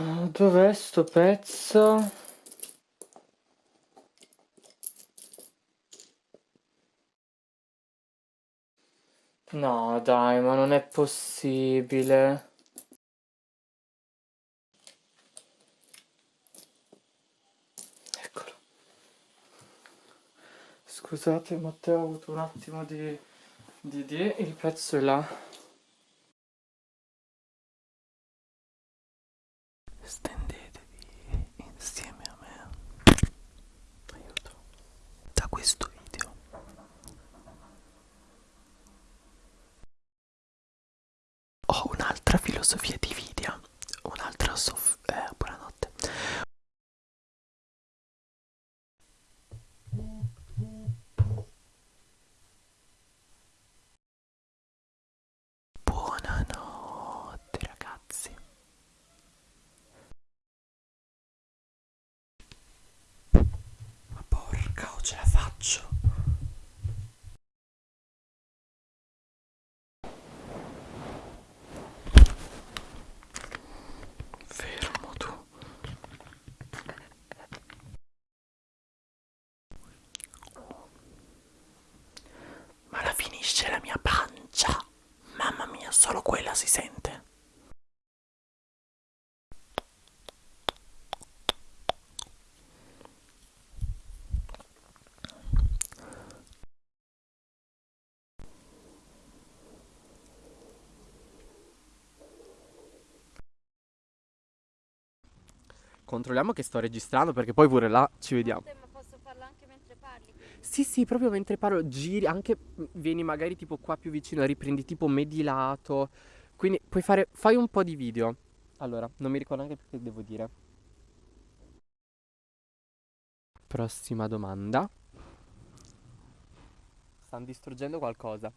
Dov'è sto pezzo? No, dai, ma non è possibile. Eccolo. Scusate, Matteo, ho avuto un attimo di... di... di... il pezzo è là. Stendetevi insieme a me. Aiuto. Da questo video. Un'altra filosofia di video. Un'altra sof... Eh, buonanotte. Buonanotte ragazzi. Ma porca, o ce la faccio? Fermo tu. Finisce la mia pancia. Mamma mia, solo quella si sente. Controlliamo che sto registrando perché poi pure là ci vediamo. Ma posso farlo anche mentre parli? Sì, sì, proprio mentre parlo, giri, anche mm, vieni magari tipo qua più vicino, riprendi tipo medilato. Quindi puoi fare, fai un po' di video. Allora, non mi ricordo neanche perché devo dire. Prossima domanda. Stanno distruggendo qualcosa.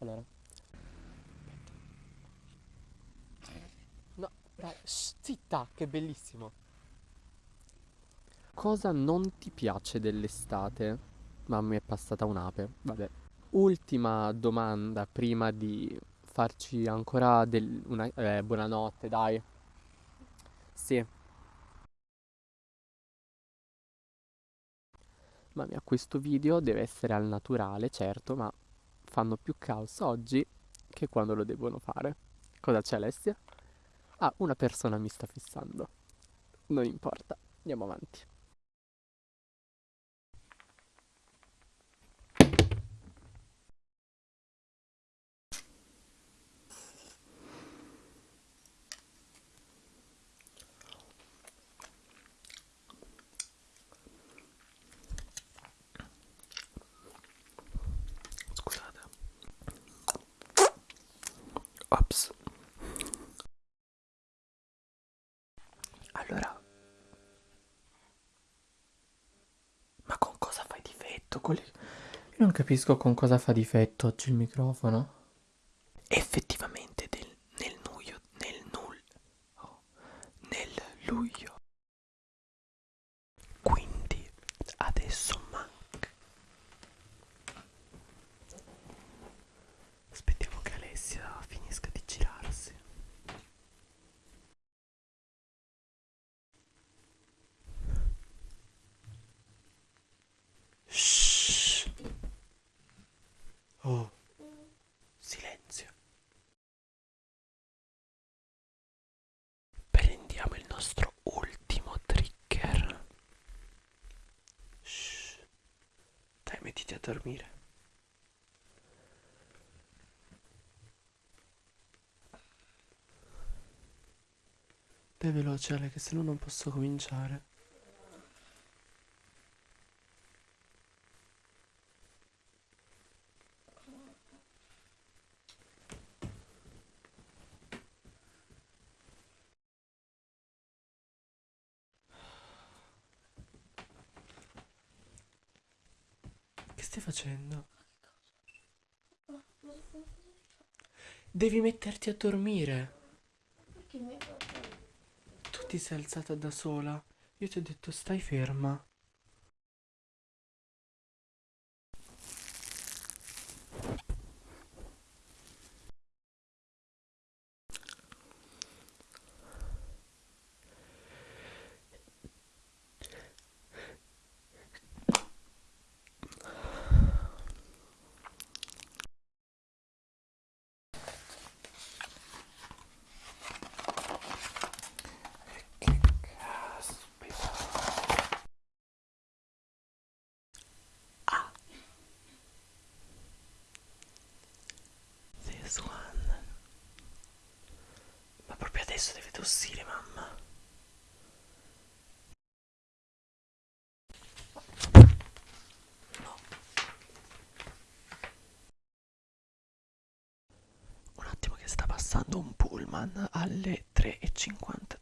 Allora. No, dai, zitta, che bellissimo. Cosa non ti piace dell'estate? Ma mi è passata un'ape, vabbè. Ultima domanda prima di farci ancora del, una, eh, buonanotte, dai. Sì. Mamma mia, questo video deve essere al naturale, certo, ma fanno più caos oggi che quando lo devono fare. Cosa c'è, Alessia? Ah, una persona mi sta fissando. Non importa, andiamo avanti. Scusate. Ops. Allora. Ma con cosa fai difetto? Con le- Io non capisco con cosa fa difetto oggi il microfono. Effettivamente del- nel luglio, nel null, oh, nel luglio. Quindi adesso manca. Aspettiamo che Alessia finisca di girarsi. Shh. Oh, silenzio. Prendiamo il nostro ultimo trigger. Shh. Dai, mettiti a dormire. Dai veloce Ale, che se no non posso cominciare. Stai facendo? Devi metterti a dormire. Tu ti sei alzata da sola. Io ti ho detto stai ferma. Adesso deve tossire, mamma. No. Un attimo che sta passando un pullman alle 3.52.